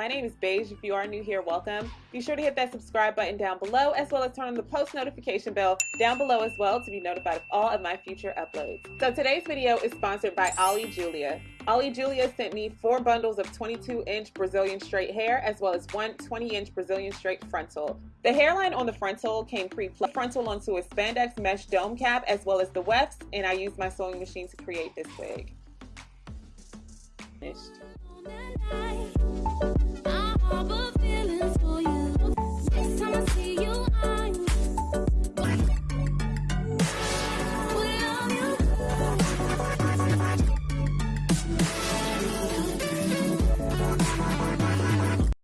My name is Beige. If you are new here, welcome. Be sure to hit that subscribe button down below, as well as turn on the post notification bell down below as well to be notified of all of my future uploads. So today's video is sponsored by Ali Julia. Ali Julia sent me four bundles of 22 inch Brazilian straight hair, as well as one 20 inch Brazilian straight frontal. The hairline on the frontal came pre-plucked frontal onto a spandex mesh dome cap, as well as the wefts, and I used my sewing machine to create this wig. Finished. We'll be right back.